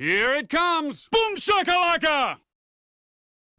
Here it comes! Boom shakalaka!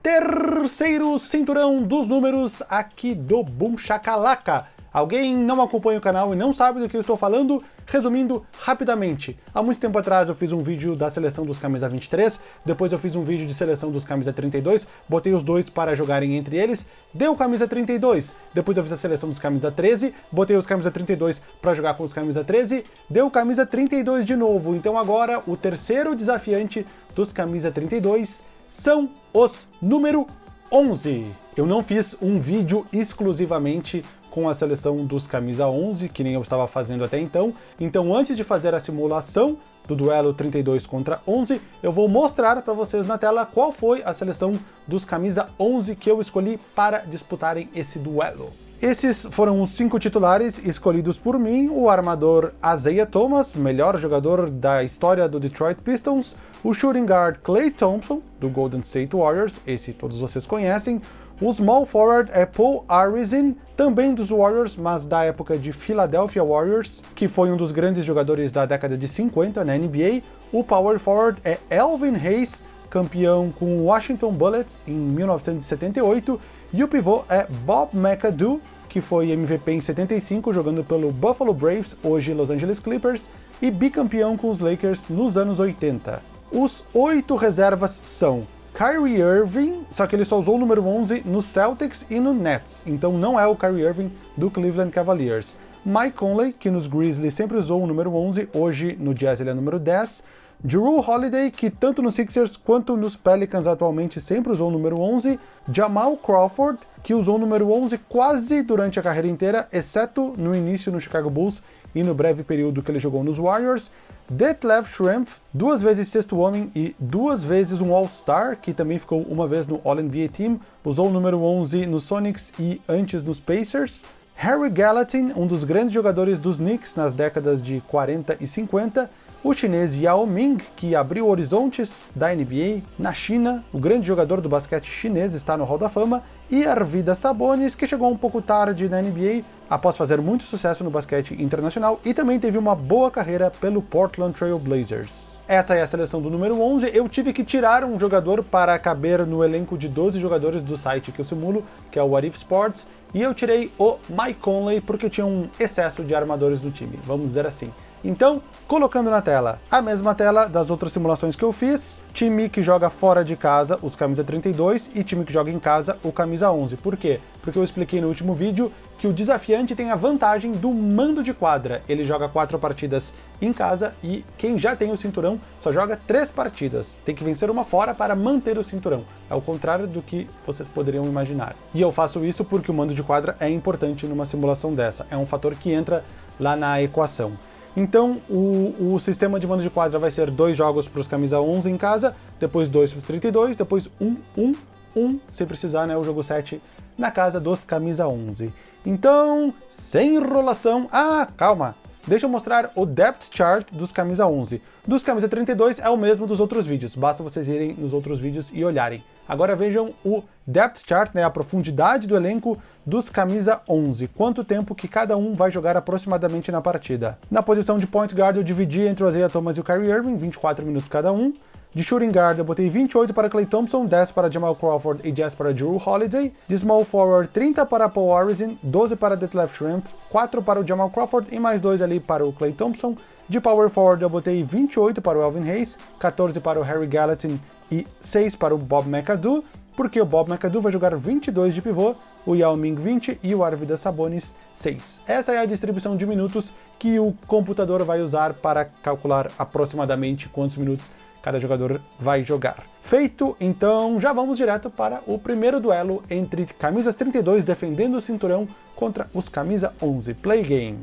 Terceiro cinturão dos números aqui do Boom Shakalaka. Alguém não acompanha o canal e não sabe do que eu estou falando? Resumindo rapidamente, há muito tempo atrás eu fiz um vídeo da seleção dos camisa 23, depois eu fiz um vídeo de seleção dos camisa 32, botei os dois para jogarem entre eles, deu camisa 32, depois eu fiz a seleção dos camisa 13, botei os camisa 32 para jogar com os camisa 13, deu camisa 32 de novo, então agora o terceiro desafiante dos camisa 32 são os número 11. Eu não fiz um vídeo exclusivamente com a seleção dos camisa 11, que nem eu estava fazendo até então. Então antes de fazer a simulação do duelo 32 contra 11, eu vou mostrar para vocês na tela qual foi a seleção dos camisa 11 que eu escolhi para disputarem esse duelo. Esses foram os cinco titulares escolhidos por mim, o armador Isaiah Thomas, melhor jogador da história do Detroit Pistons, o shooting guard Klay Thompson, do Golden State Warriors, esse todos vocês conhecem, o small forward é Paul Arizin, também dos Warriors, mas da época de Philadelphia Warriors, que foi um dos grandes jogadores da década de 50 na NBA. O power forward é Elvin Hayes, campeão com Washington Bullets em 1978, e o pivô é Bob McAdoo, que foi MVP em 75, jogando pelo Buffalo Braves, hoje Los Angeles Clippers, e bicampeão com os Lakers nos anos 80. Os oito reservas são Kyrie Irving, só que ele só usou o número 11 no Celtics e no Nets, então não é o Kyrie Irving do Cleveland Cavaliers. Mike Conley, que nos Grizzlies sempre usou o número 11, hoje no Jazz ele é número 10. Drew Holiday, que tanto nos Sixers quanto nos Pelicans atualmente sempre usou o número 11. Jamal Crawford, que usou o número 11 quase durante a carreira inteira, exceto no início no Chicago Bulls e no breve período que ele jogou nos Warriors. Detlef Schrempf, duas vezes sexto homem e duas vezes um All-Star, que também ficou uma vez no All-NBA Team, usou o número 11 nos Sonics e antes nos Pacers. Harry Gallatin, um dos grandes jogadores dos Knicks nas décadas de 40 e 50, o chinês Yao Ming, que abriu horizontes da NBA na China, o grande jogador do basquete chinês está no Hall da Fama, e Arvidas Sabonis, que chegou um pouco tarde na NBA, após fazer muito sucesso no basquete internacional, e também teve uma boa carreira pelo Portland Trail Blazers. Essa é a seleção do número 11, eu tive que tirar um jogador para caber no elenco de 12 jogadores do site que eu simulo, que é o What If Sports, e eu tirei o Mike Conley porque tinha um excesso de armadores no time, vamos dizer assim. Então, colocando na tela a mesma tela das outras simulações que eu fiz, time que joga fora de casa, os camisa 32, e time que joga em casa, o camisa 11. Por quê? Porque eu expliquei no último vídeo que o desafiante tem a vantagem do mando de quadra. Ele joga quatro partidas em casa e quem já tem o cinturão só joga três partidas. Tem que vencer uma fora para manter o cinturão. É o contrário do que vocês poderiam imaginar. E eu faço isso porque o mando de quadra é importante numa simulação dessa. É um fator que entra lá na equação. Então o, o sistema de mando de quadra vai ser dois jogos para os camisa 11 em casa, depois dois para os 32, depois um, um, um, se precisar, né, o jogo 7 na casa dos camisa 11. Então, sem enrolação... Ah, calma! Deixa eu mostrar o depth chart dos camisa 11. Dos camisa 32 é o mesmo dos outros vídeos, basta vocês irem nos outros vídeos e olharem. Agora vejam o depth chart, né, a profundidade do elenco dos camisa 11, quanto tempo que cada um vai jogar aproximadamente na partida. Na posição de point guard eu dividi entre o Isaiah Thomas e o Kyrie Irving, 24 minutos cada um. De shooting guard eu botei 28 para Klay Thompson, 10 para Jamal Crawford e 10 para Drew Holiday. De small forward, 30 para Paul Arizin, 12 para Detlef Shrimp, 4 para o Jamal Crawford e mais 2 ali para o Klay Thompson. De power forward eu botei 28 para o Elvin Hayes, 14 para o Harry Gallatin e 6 para o Bob McAdoo, porque o Bob McAdoo vai jogar 22 de pivô, o Yao Ming 20 e o Arvidas Sabonis 6. Essa é a distribuição de minutos que o computador vai usar para calcular aproximadamente quantos minutos cada jogador vai jogar. Feito, então já vamos direto para o primeiro duelo entre camisas 32 defendendo o cinturão contra os camisa 11 play game.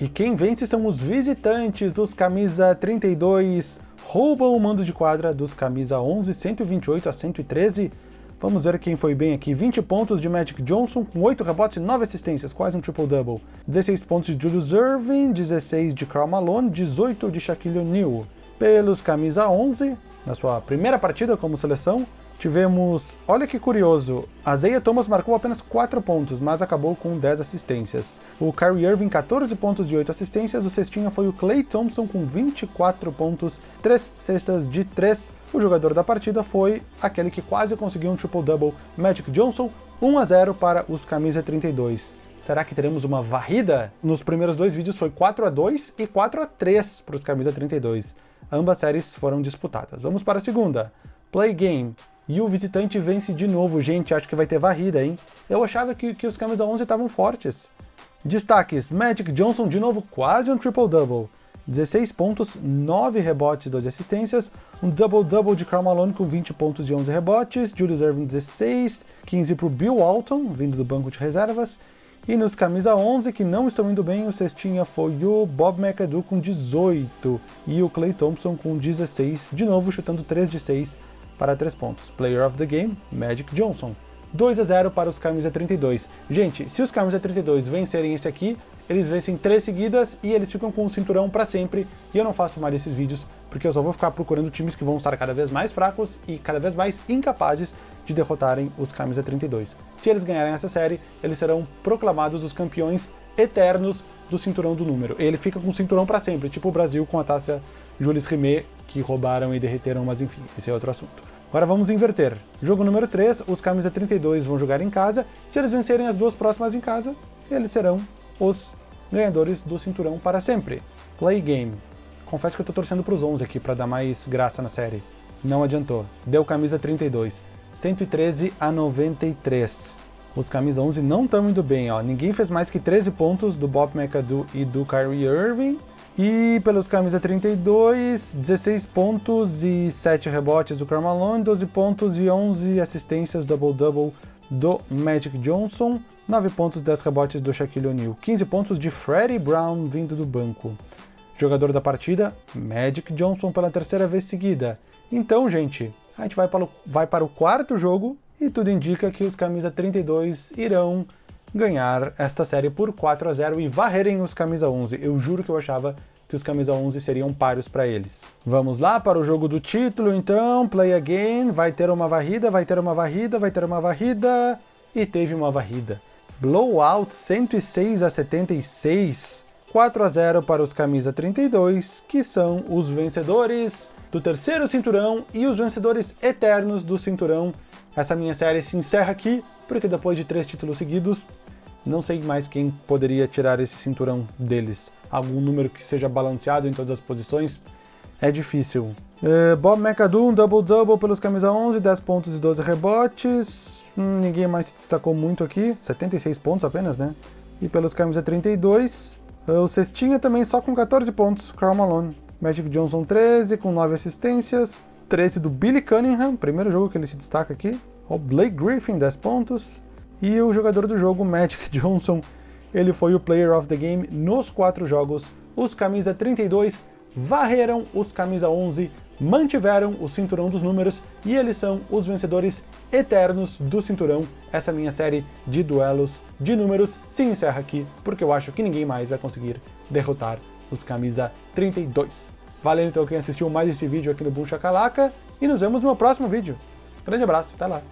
E quem vence são os visitantes dos camisa 32, roubam o mando de quadra dos camisa 11, 128 a 113, Vamos ver quem foi bem aqui. 20 pontos de Magic Johnson, com 8 rebotes e 9 assistências, quase um triple-double. 16 pontos de Julius Irving, 16 de Karl Malone, 18 de Shaquille O'Neal. Pelos camisa 11, na sua primeira partida como seleção, tivemos, olha que curioso, a Zaya Thomas marcou apenas 4 pontos, mas acabou com 10 assistências. O Kyrie Irving, 14 pontos de 8 assistências, o cestinha foi o Clay Thompson com 24 pontos, 3 cestas de 3. O jogador da partida foi aquele que quase conseguiu um triple-double, Magic Johnson, 1 a 0 para os camisa 32. Será que teremos uma varrida? Nos primeiros dois vídeos foi 4 a 2 e 4 a 3 para os camisa 32. Ambas séries foram disputadas. Vamos para a segunda. Play Game. E o visitante vence de novo. Gente, acho que vai ter varrida, hein? Eu achava que, que os camisa 11 estavam fortes. Destaques. Magic Johnson, de novo, quase um triple-double. 16 pontos, 9 rebotes, 12 assistências, um double-double de Karl Malone com 20 pontos e 11 rebotes, Julius Irving 16, 15 para o Bill Walton, vindo do banco de reservas, e nos camisa 11, que não estão indo bem, o cestinha foi o Bob McAdoo com 18 e o Clay Thompson com 16, de novo chutando 3 de 6 para 3 pontos. Player of the Game, Magic Johnson. 2 a 0 para os camisa 32. Gente, se os camisa 32 vencerem esse aqui, eles vencem 3 seguidas e eles ficam com o cinturão para sempre. E eu não faço mais esses vídeos, porque eu só vou ficar procurando times que vão estar cada vez mais fracos e cada vez mais incapazes de derrotarem os camisa 32. Se eles ganharem essa série, eles serão proclamados os campeões eternos do cinturão do número. Ele fica com o cinturão para sempre, tipo o Brasil com a taça Jules Rimet, que roubaram e derreteram, mas enfim, esse é outro assunto. Agora vamos inverter. Jogo número 3, os camisa 32 vão jogar em casa. Se eles vencerem as duas próximas em casa, eles serão os ganhadores do cinturão para sempre. Play game. Confesso que eu tô torcendo pros 11 aqui para dar mais graça na série. Não adiantou. Deu camisa 32. 113 a 93. Os camisa 11 não estão indo bem, ó. Ninguém fez mais que 13 pontos do Bob McAdoo e do Kyrie Irving. E pelos camisa 32, 16 pontos e 7 rebotes do Carmalone, 12 pontos e 11 assistências double-double do Magic Johnson, 9 pontos, 10 rebotes do Shaquille O'Neal, 15 pontos de Freddie Brown vindo do banco. Jogador da partida, Magic Johnson pela terceira vez seguida. Então, gente, a gente vai para, o, vai para o quarto jogo e tudo indica que os camisa 32 irão ganhar esta série por 4 a 0 e varrerem os camisa 11. Eu juro que eu achava que os camisa 11 seriam páreos para eles. Vamos lá para o jogo do título, então, play again, vai ter uma varrida, vai ter uma varrida, vai ter uma varrida, e teve uma varrida. Blowout 106 a 76, 4 a 0 para os camisa 32, que são os vencedores do terceiro cinturão e os vencedores eternos do cinturão. Essa minha série se encerra aqui, porque depois de três títulos seguidos, não sei mais quem poderia tirar esse cinturão deles. Algum número que seja balanceado em todas as posições, é difícil. Uh, Bob McAdoo, um double-double pelos camisa 11, 10 pontos e 12 rebotes. Hum, ninguém mais se destacou muito aqui, 76 pontos apenas, né? E pelos camisa 32, uh, o Cestinha também só com 14 pontos, Karl Malone. Magic Johnson 13, com 9 assistências. 13 do Billy Cunningham, primeiro jogo que ele se destaca aqui. O Blake Griffin, 10 pontos. E o jogador do jogo, Magic Johnson, ele foi o Player of the Game nos quatro jogos. Os camisa 32 varreram os camisa 11, mantiveram o cinturão dos números e eles são os vencedores eternos do cinturão. Essa minha série de duelos de números se encerra aqui, porque eu acho que ninguém mais vai conseguir derrotar os camisa 32. Valeu então quem assistiu mais esse vídeo aqui no Boom Chacalaca e nos vemos no próximo vídeo. Grande abraço, até lá!